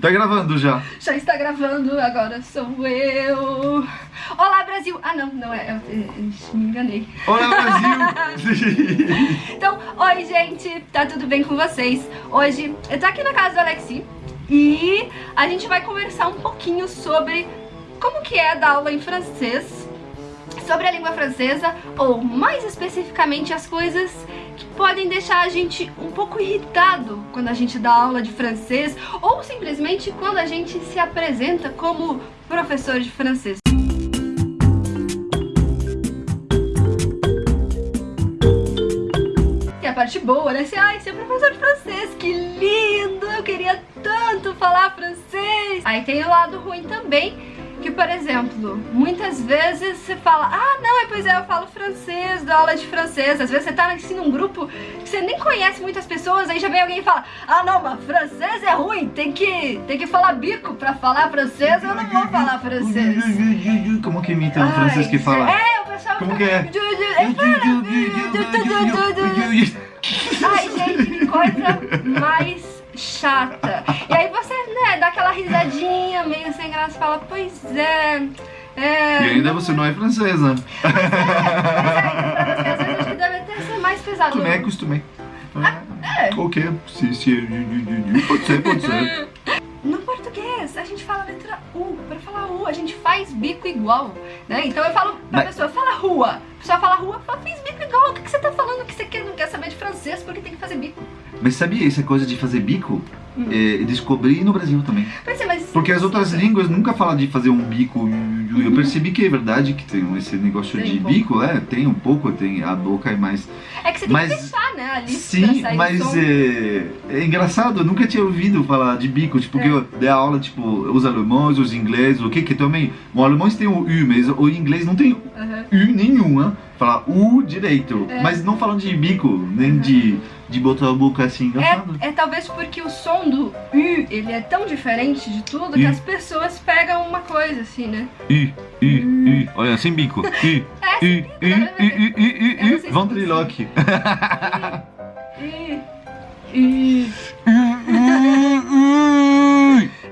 Tá gravando já. Já está gravando, agora sou eu. Olá, Brasil! Ah, não, não é. Eu, eu, eu me enganei. Olá, Brasil! então, oi, gente. Tá tudo bem com vocês? Hoje eu tô aqui na casa do Alexi e a gente vai conversar um pouquinho sobre como que é dar aula em francês, sobre a língua francesa, ou mais especificamente as coisas que podem deixar a gente um pouco irritado quando a gente dá aula de francês ou simplesmente quando a gente se apresenta como professor de francês. E a parte boa, né? Assim, ai, ser professor de francês, que lindo! Eu queria tanto falar francês! Aí tem o lado ruim também, que, por exemplo, muitas vezes você fala Ah, não, é, pois é, eu falo francês, dou aula de francês Às vezes você tá assim num grupo que você nem conhece muitas pessoas Aí já vem alguém e fala Ah, não, mas francês é ruim, tem que, tem que falar bico pra falar francês Eu não vou falar francês Como que imita um francês que fala? É, o pessoal Como que é? Ai, gente, que coisa mais chata. E aí você, né, dá aquela risadinha meio sem graça e fala, pois é. É, e ainda você não é francesa. Mas é, mas é, pra acho que deve até ser mais pesado. Costumei, costumei. Ah, é. Ok, se, se, pode ser, pode ser. No português, a gente fala a letra U. Pra falar U, a gente faz bico igual, né? Então eu falo pra Mas... pessoa, fala rua. A pessoa fala rua, fala, fiz fazer bico? Mas sabia essa coisa de fazer bico? Hum. É, descobri no Brasil também. Mas, mas, Porque as outras línguas nunca falam de fazer um bico. Eu uhum. percebi que é verdade que tem esse negócio tem de um bico, é, tem um pouco, tem a boca é mais. É que você tem mas, que né? Ali sim, mas é, é, engraçado, eu nunca tinha ouvido falar de bico, tipo, é. que eu dei aula, tipo, os alemães, os ingleses, o que que também. O alemão tem o U, mas o inglês não tem uhum. U nenhum, né? Falar U direito, é. mas não falando de bico, nem uhum. de de botar a boca assim É, é, talvez porque o som do U, ele é tão diferente de tudo I. que as pessoas pegam uma coisa assim, né? I, I, I, olha, sem bico. I, é, I, I, I, I, I, I, I, ventriloque. I, I,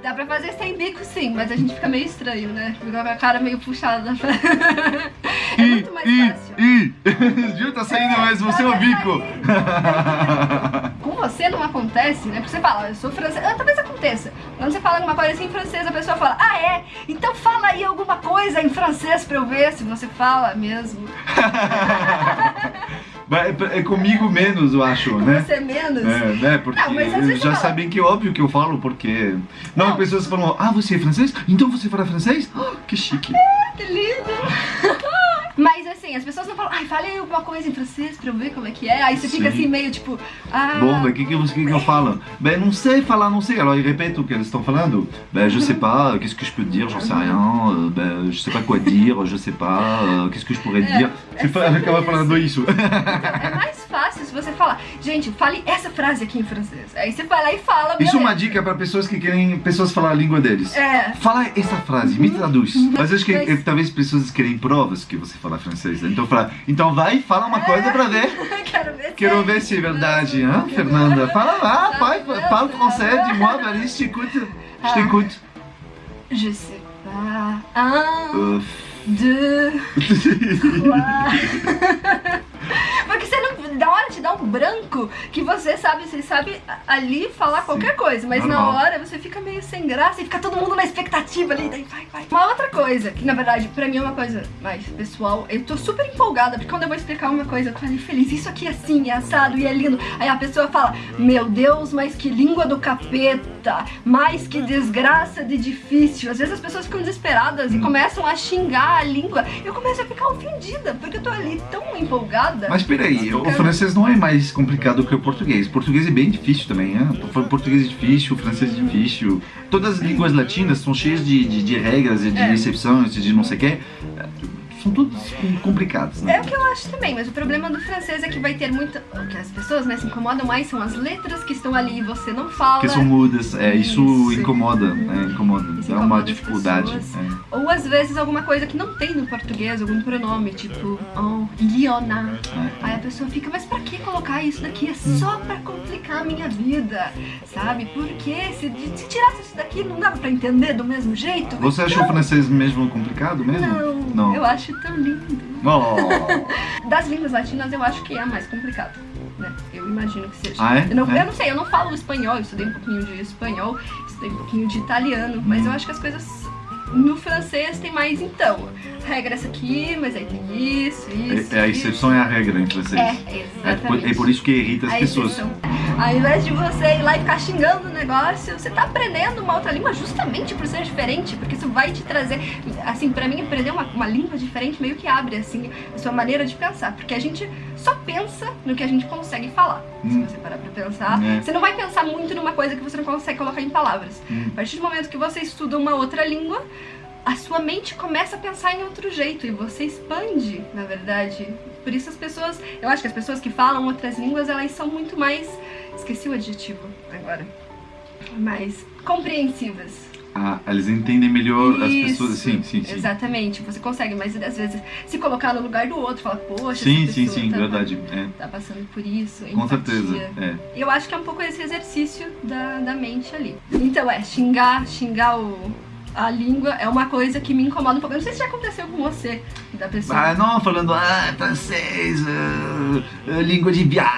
Dá pra fazer sem bico sim, mas a gente fica meio estranho, né? Fica com a cara meio puxada da É muito mais fácil. Juro, tá saindo mais você é o bico. Com você não acontece, né? Porque você fala, eu sou francês. Ah, talvez aconteça. Quando você fala alguma coisa assim em francês, a pessoa fala, ah é? Então fala aí alguma coisa em francês pra eu ver se você fala mesmo. É, é comigo menos, eu acho, né? Você menos? É, né? Porque não, já sabem que é óbvio que eu falo, porque... Não, não, pessoas falam, ah, você é francês? Então você fala francês? Oh, que chique. É, que lindo. Assim, as pessoas não falam, ai, fale alguma coisa em francês pra eu ver como é que é. Aí você Sim. fica assim meio tipo, ah... Bom, mas o que, que, que, que eu falo? Ben, não sei falar, não sei. Alors, ils répètent o que eles estão falando. Ben, je sais pas, qu'est-ce que je peux dire, j'en sais rien. Ben, je sais pas quoi dire, je sais pas, qu'est-ce que je pourrais dire. É, você é acaba falando isso. Então, é mais fácil se você falar, gente, fale essa frase aqui em francês. Aí você vai lá e fala, Isso é uma dica pra pessoas que querem, pessoas falar a língua deles. É. Fala essa frase, me traduz. Mas acho que Mas... talvez pessoas querem provas que você fala francês. Então fala, então vai e fala uma é. coisa pra ver. Quero ver se Quero ver se é verdade, hein, Fernanda? Fala lá, pai, fala francês, dis-moi, Valérie, je t'écoute. Je t'écoute. Je sais pas. Un, deux, trois. Porque você não. Da hora te dá um branco que você sabe, você sabe ali falar Sim, qualquer coisa, mas normal. na hora você fica meio sem graça e fica todo mundo na expectativa ali, daí vai, vai. Uma outra coisa, que na verdade pra mim é uma coisa mais pessoal, eu tô super empolgada, porque quando eu vou explicar uma coisa, eu tô ali feliz, isso aqui é assim, é assado e é lindo. Aí a pessoa fala, meu Deus, mas que língua do capeta, mas que desgraça de difícil. Às vezes as pessoas ficam desesperadas hum. e começam a xingar a língua. Eu começo a ficar ofendida, porque eu tô ali tão empolgada. Mas peraí, o francês não é mais complicado que o português. O português é bem difícil também, né? O português é difícil, o francês é difícil. Todas as línguas latinas são cheias de, de, de regras, de é. exceções, de não sei o quê. São todos complicados, né? É o que eu acho também, mas o problema do francês é que vai ter muita... O que as pessoas né, se incomodam mais são as letras que estão ali e você não fala. Que são mudas, é, isso, isso incomoda, né? Incomoda, isso é uma dificuldade. É. Ou às vezes alguma coisa que não tem no português, algum pronome, tipo, oh, Liona. É. Aí a pessoa fica, mas pra que colocar isso daqui? É só pra complicar a minha vida, sabe? Porque se, se tirasse isso daqui não dava pra entender do mesmo jeito. Você achou o francês mesmo complicado mesmo? Não, não. eu acho tão lindo. Oh. Das línguas latinas eu acho que é a mais complicada. Né? Eu imagino que seja. Ah, é? eu, não, é? eu não sei, eu não falo espanhol, eu estudei um pouquinho de espanhol, estudei um pouquinho de italiano, hum. mas eu acho que as coisas no francês tem mais então. Regra essa aqui, mas aí tem isso, isso. É, é a exceção é a regra em francês. É, exatamente. É, é por isso que irrita as a pessoas. Exceção. Ao invés de você ir lá e ficar xingando o negócio, você tá aprendendo uma outra língua justamente por ser diferente, porque isso vai te trazer, assim, pra mim aprender uma, uma língua diferente meio que abre, assim, a sua maneira de pensar, porque a gente só pensa no que a gente consegue falar. Hum. Se você parar pra pensar, é. você não vai pensar muito numa coisa que você não consegue colocar em palavras. Hum. A partir do momento que você estuda uma outra língua, a sua mente começa a pensar em outro jeito e você expande, na verdade. Por isso as pessoas, eu acho que as pessoas que falam outras línguas, elas são muito mais, esqueci o adjetivo agora, mais compreensivas. Ah, eles entendem melhor Isso, as pessoas, sim, sim, sim. Exatamente, você consegue, mas às vezes se colocar no lugar do outro, falar, poxa, sim, sim, sim, tá, verdade, é. tá passando por isso, Com empatia. certeza, é. Eu acho que é um pouco esse exercício da, da mente ali. Então é, xingar, xingar o, a língua é uma coisa que me incomoda um pouco. Eu não sei se já aconteceu com você, da pessoa. Ah, não, falando, ah, francês, uh, língua de viado.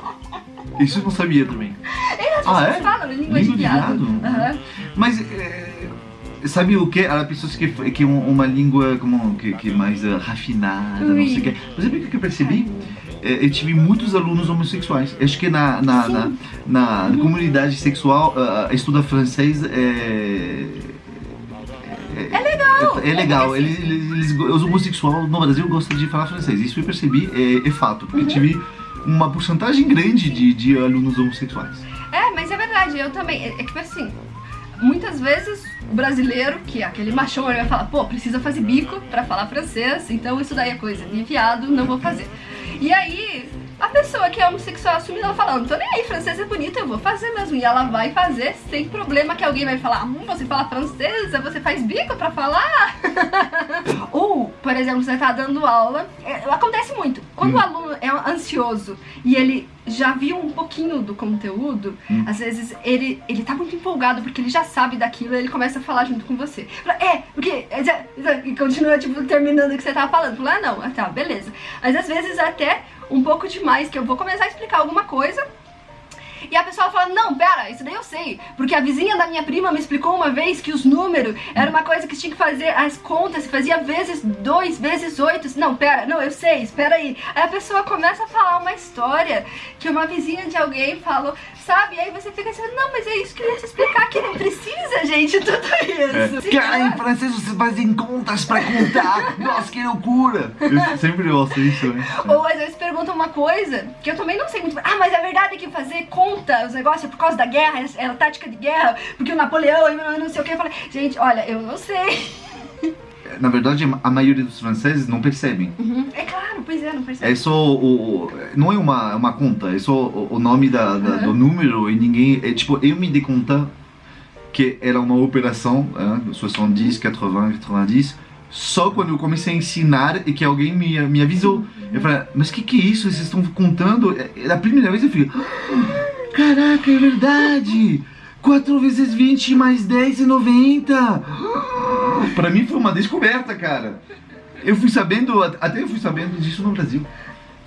Isso eu não sabia também. É, as ah, é? falam língua, língua de viado. De viado? Uhum. Mas, é, sabe o que? Há pessoas que, que uma língua como, que, que mais uh, rafinada, Ui. não sei o que. Mas sabe o que eu percebi? É, eu tive muitos alunos homossexuais. Acho que na, na, na, na, na comunidade sexual, uh, estudar francês é... É legal! É, é legal. Eles, eles, os homossexuais no Brasil gostam de falar francês. Isso eu percebi, é, é fato. Porque uhum. tive uma porcentagem grande de, de alunos homossexuais. É, mas é verdade. Eu também. É, é assim, muitas vezes o brasileiro, que é aquele machão, ele vai falar, pô, precisa fazer bico pra falar francês, então isso daí é coisa de viado, não vou fazer. E aí, a pessoa que é homossexual assumida, ela fala, não tô nem aí, francês é bonito, eu vou fazer mesmo. E ela vai fazer sem problema que alguém vai falar, hum, você fala francesa, você faz bico pra falar? Ou, por exemplo, você tá dando aula, é, acontece muito. Quando hum. o aluno é ansioso e ele já viu um pouquinho do conteúdo, hum. às vezes ele, ele tá muito empolgado porque ele já sabe daquilo e ele começa a falar junto com você. É, porque... E continua, tipo, terminando o que você tava falando. Fala, ah, não, ah, tá, beleza. Mas às vezes até um pouco demais, que eu vou começar a explicar alguma coisa e a pessoa fala, não, pera, isso daí eu sei. Porque a vizinha da minha prima me explicou uma vez que os números era uma coisa que tinha que fazer as contas, se fazia vezes dois, vezes oito. Não, pera, não, eu sei, espera aí. Aí a pessoa começa a falar uma história que uma vizinha de alguém falou, sabe? E aí você fica assim, não, mas é isso que eu ia te explicar, que não precisa, gente, tudo isso. É. Cara, em francês vocês fazem contas pra contar. Nossa, que loucura. Eu sempre ouço isso, né? Ou às vezes perguntam uma coisa que eu também não sei muito. Ah, mas a verdade é que fazer contas conta os negócios por causa da guerra, era tática de guerra, porque o Napoleão não sei o que. Eu falei, gente, olha, eu não sei. Na verdade, a maioria dos franceses não percebem. Uhum. É claro, pois é, não percebe. É só o... Não é uma, uma conta, é só o, o nome da, da uhum. do número e ninguém... É tipo, eu me dei conta que era uma operação, hein, 70, 80, 90, só quando eu comecei a ensinar e que alguém me, me avisou. Uhum. Eu falei, mas o que, que é isso? Vocês estão contando? É, é a primeira vez eu fiquei... Caraca, é verdade! 4 vezes 20 mais 10 e 90! Pra mim foi uma descoberta, cara. Eu fui sabendo, até eu fui sabendo disso no Brasil.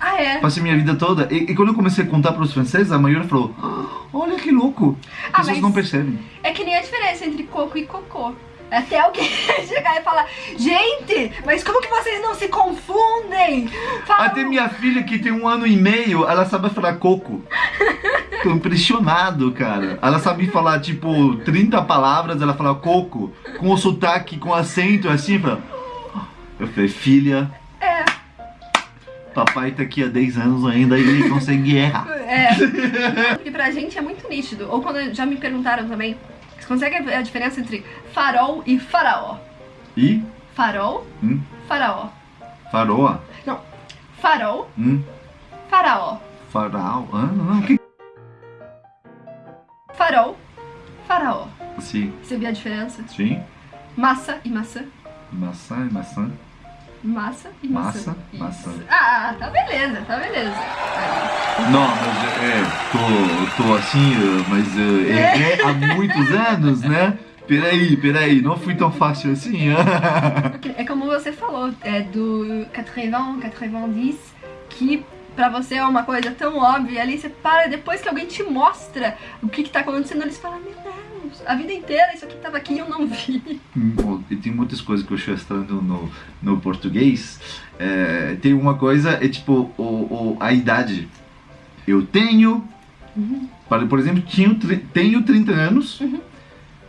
Ah, é? Passei minha vida toda. E, e quando eu comecei a contar para os franceses, a maioria falou: Olha que louco! As ah, pessoas não percebem. É que nem a diferença entre coco e cocô. Até alguém chegar e falar, gente, mas como que vocês não se confundem? Até minha filha que tem um ano e meio, ela sabe falar coco. Tô impressionado, cara. Ela sabe falar, tipo, 30 palavras, ela fala coco, com o sotaque, com acento, assim, fala... Eu falei, filha... É. Papai tá aqui há 10 anos ainda e ele consegue errar. É. Porque pra gente é muito nítido. Ou quando já me perguntaram também, você consegue ver a diferença entre farol e faraó? E? Farol, hum? Faraó. Faroa? Não. Farol. Hum? Faraó. Farol? Ah, não, que... Farol. Faraó. Sim. Você viu a diferença? Sim. Massa e maçã. Maçã e maçã. Massa e Massa, maçã. maçã. Isso. Ah, tá beleza, tá beleza. Não, mas é, tô, tô assim, eh, mas eh, é, é há muitos anos, né? Peraí, peraí, não fui tão fácil assim. É como você falou, é do 80, 90, que pra você é uma coisa tão óbvia, ali você para, depois que alguém te mostra o que que tá acontecendo, eles falam, meu Deus, a vida inteira isso aqui tava aqui e eu não vi. Bom, E tem muitas coisas que eu estou estranho no, no português. É, tem uma coisa, é tipo o, o- a idade. Eu tenho, para- por exemplo, tinha, tenho 30 anos,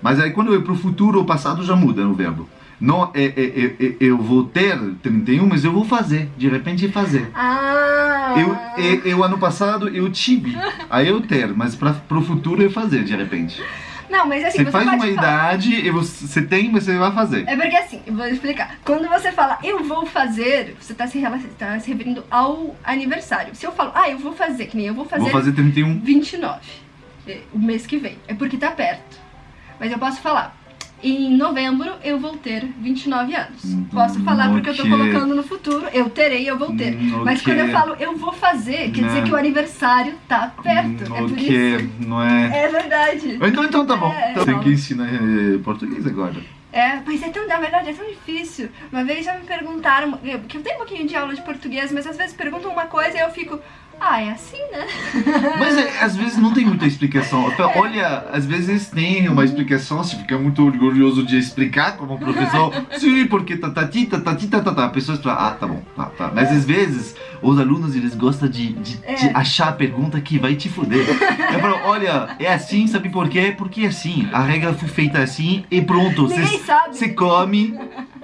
mas aí quando eu ir pro futuro ou passado já muda o verbo. Não, é, é, é, é, eu vou ter 31, mas eu vou fazer, de repente fazer. Ah! Eu, eu, eu, ano passado eu tive, aí eu ter, mas para pro futuro eu fazer de repente. Não, mas assim, Você, você, faz uma falar- idade e você, tem, mas você vai fazer. É porque assim, eu vou explicar. Quando você fala eu vou fazer, você tá se, tá se referindo ao aniversário. Se eu falo, ah, eu vou fazer, que nem eu vou fazer, Vou fazer 31. 29, é, o mês que vem, é porque tá perto. Mas eu posso falar, em novembro eu vou ter 29 anos. Hum, Posso falar porque eu tô colocando no futuro, eu terei, eu vou ter. Hum, Mas quando eu falo eu vou fazer, quer dizer Não. que o aniversário tá perto. Hum, é por isso. não é. É verdade. Então, então tá bom. É, Então, tem que ensinar eh, português agora. É, mas é tão, na verdade, é tão difícil. Uma vez já me perguntaram, eu- que eu tenho um pouquinho de aula de português, mas às vezes perguntam uma coisa e eu fico, ah, é assim, né? Mas é, às vezes não tem muita explicação. Então, Olha, às vezes tem uma explicação, se fica muito orgulhoso de explicar como professor. Sim, porque tatati, tatati, tatata. A pessoa fala, ah, tá bom, tá, tá. Mas às vezes os alunos eles gostam de, de, de É. achar a pergunta que vai te fuder. Eu falo, olha, é assim, sabe por quê? Porque é assim. A regra foi feita assim e pronto. Ninguém sabe. Você come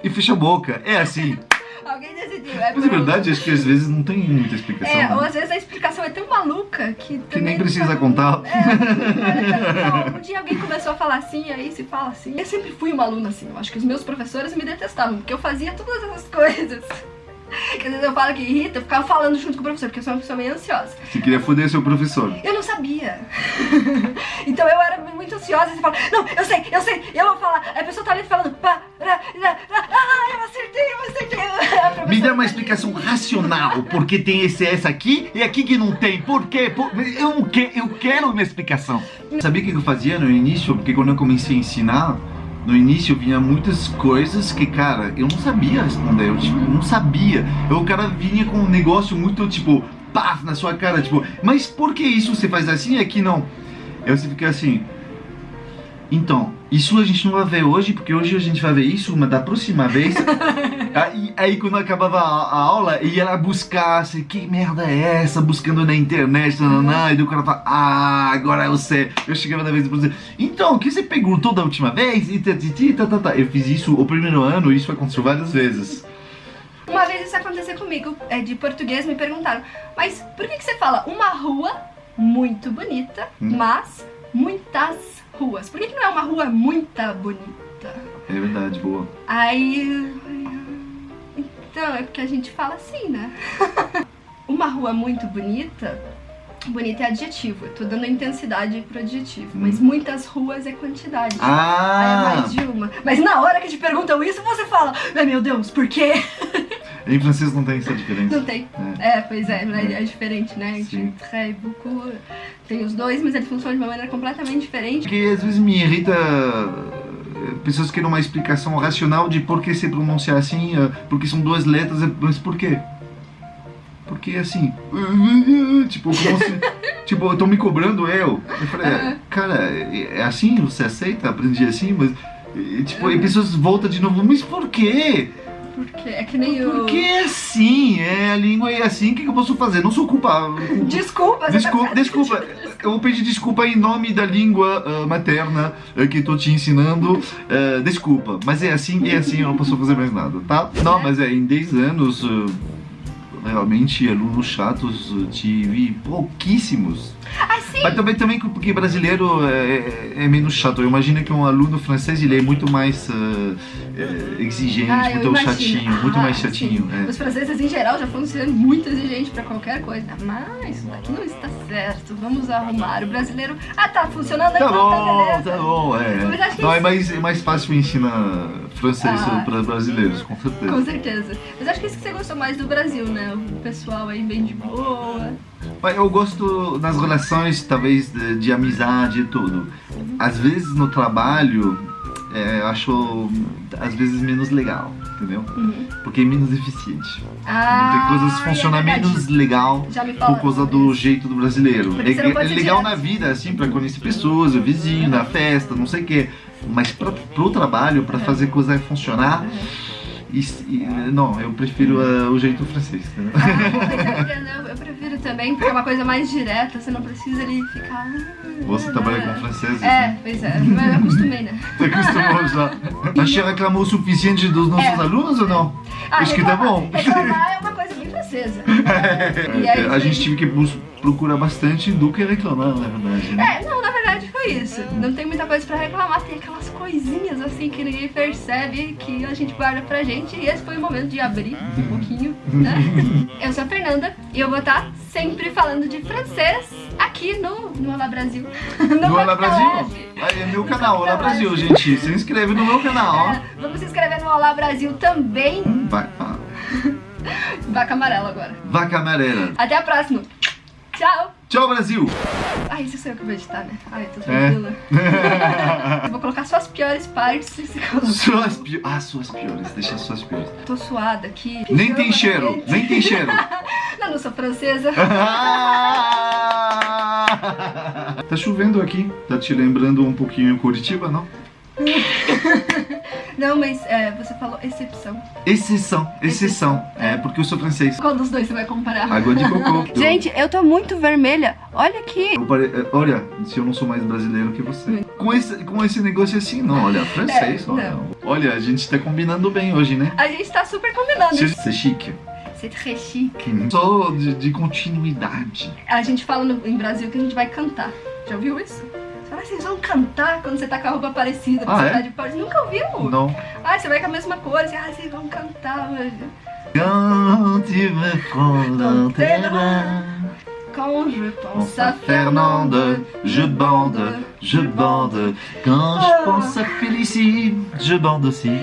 e fecha a boca. É assim. Alguém decidiu. É Mas é verdade, acho que às vezes não tem muita explicação. É, né? ou às vezes a explicação é tão maluca que. Que nem precisa não- contar. É, não, um dia alguém começou a falar assim, aí se fala assim. Eu sempre fui uma aluna assim. Eu acho que os meus professores me detestavam, porque eu fazia todas essas coisas. Que às vezes eu falo que irrita, eu ficava falando junto com o professor, porque eu sou uma pessoa meio ansiosa. Você queria foder seu professor. Eu não sabia. então eu era muito ansiosa e você fala, não, eu sei, eu sei, eu vou falar. Aí a pessoa tá ali falando, pá, ra, ra, ra, ah, eu acertei, eu acertei. Me dá uma tá explicação racional, porque tem esse S aqui e aqui que não tem. Por quê? Por- Eu, que... eu quero uma explicação. Sabia o que eu fazia no início? Porque quando eu comecei a ensinar, no início vinha muitas coisas que, cara, eu não sabia responder. Eu tipo, não sabia. Eu, o cara vinha com um negócio muito, tipo, paf, na sua cara, tipo, mas por que isso você faz assim e aqui não? Aí você fica assim. Então, isso a gente não vai ver hoje, porque hoje a gente vai ver isso, mas da próxima vez. aí, aí quando acabava a, a aula, ia lá buscar, assim, que merda é essa? Buscando na internet, nananã, e daí o cara fala, ah, agora eu sei. Eu chegava da vez e falei, então, o que você perguntou da última vez? E tatiti, tá. Eu fiz isso o primeiro ano, isso aconteceu várias vezes. Uma vez isso aconteceu comigo, é, de português, me perguntaram, mas por que, que você fala uma rua muito bonita, Hum. mas muitas ruas? Por que, que não é uma rua muito bonita? É verdade, boa. Aí. Então, é porque a gente fala assim, né? uma rua muito bonita. Bonita é adjetivo, eu tô dando intensidade pro adjetivo. Mas muitas ruas é quantidade. Aí é Ah! mais de uma. Mas na hora que te perguntam isso, você fala, ai meu Deus, por quê? Em francês não tem essa diferença. Não tem. É. É, pois é, é, é diferente, né? Sim. Entre beaucoup. Tem os dois, mas eles funcionam de uma maneira completamente diferente. Porque às vezes me irrita eh, pessoas que querem uma explicação racional de por que se pronuncia assim, eh, porque são duas letras, eh, mas por quê? Porque assim, tipo, se, tipo, estão me cobrando eu. Eu falei, é, cara, é é assim, você aceita? Aprendi assim, mas, e, tipo, e pessoas voltam de novo, mas por quê? Porque é que nem o. Porque é assim, é, a língua é assim, o que, que eu posso fazer? Não sou culpado. Desculpa, Desculpa, tá- desculpa, eu vou pedir desculpa em nome da língua ah, materna ah, que estou te ensinando. Ah, desculpa, mas é assim, é assim, eu não posso fazer mais nada, tá? Não, mas é, em 10 anos, ah, realmente alunos chatos tive pouquíssimos. Ah, sim! Mas também, também porque brasileiro é, é menos chato. Eu imagino que um aluno francês ele é muito mais uh, é, exigente, Ah, muito imagino. chatinho, muito Ah, mais chatinho. sim. é. Os franceses em geral já foram sendo muito exigentes pra qualquer coisa. Mas isso daqui não está certo. Vamos arrumar. O brasileiro. Ah, tá funcionando Tá então, bom, beleza. tá bom, é. Não, é isso- mais, é mais fácil ensinar francês Ah. para brasileiros, com certeza. Com certeza. Mas acho que isso que você gostou mais do Brasil, né? O pessoal aí bem de boa. Eu gosto nas relações, talvez, de, de amizade e tudo. Às vezes no trabalho, é, eu acho, às vezes, menos legal, entendeu? Uhum. Porque é menos eficiente. Ah, Tem coisas é funcionam verdade. menos legal me por causa do jeito do brasileiro. É, é legal na vida, assim, pra conhecer pessoas, o vizinho, na festa, não sei o quê. Mas pra, pro trabalho, pra É. fazer coisa funcionar, Uhum. e- e- não, eu prefiro ah, o jeito francês? Ah, mas eu, entendo, eu também, porque é uma coisa mais direta, você não precisa ali ficar. Você trabalha com franceses, É, né? pois é, mas eu acostumei, né? Você acostumou já. Mas você reclamou o suficiente dos nossos É. alunos ou não? Ah, Acho que tá bom. Reclamar é uma coisa bem francesa. E aí, a gente tive que procurar bastante do que reclamar, na verdade. Né? É, não, na verdade foi isso. Não tem muita coisa pra reclamar, tem aquelas coisinhas assim que ninguém percebe que a gente guarda pra gente. E esse foi o momento de abrir um pouquinho, né? Eu sou a Fernanda e eu vou estar sempre falando de francês aqui no, no Olá Brasil. No No Olá Brasil? Aí é meu canal, Olá Brasil, gente. Se inscreve no meu canal. É, vamos se inscrever no Olá Brasil também. Vai, ah, Vaca amarela agora. vaca amarela. Até a próxima. Tchau. Tchau, Brasil! Ai, isso sou eu que vou editar, né? Ai, tô É. tranquila. Eu vou colocar só as piores partes. e coloca- Suas piores. Ah, suas piores. Deixa suas piores. Tô suada aqui. Nem tem cheiro, nem tem cheiro. Não, não sou francesa. tá chovendo aqui. Tá te lembrando um pouquinho Curitiba, não? Não, mas é, você falou exceção. Exceção, exceção. É porque eu sou francês. Qual dos dois você vai comparar? Água de cocô. Gente, eu tô muito vermelha. Olha aqui. Eu pare- eh, Olha, se eu não sou mais brasileiro que você. Com esse, com esse negócio assim, não, olha, francês, É, olha. não. Olha, a gente tá combinando bem hoje, né? A gente tá super combinando. C'est chique. C'est très chique. Só de, de continuidade. A gente fala no, em Brasil que a gente vai cantar. Já ouviu isso? "Ah, vocês vão cantar quando você tá com a roupa parecida, Ah, você é? tá de Paris. Nunca ouviu? Não. Ah, você vai com a mesma cor, você, ah, vocês vão cantar hoje. Quand tu me bras, Quand je pense à Fernande, je bande, je bande. Quand je pense à Félicie, je bande aussi.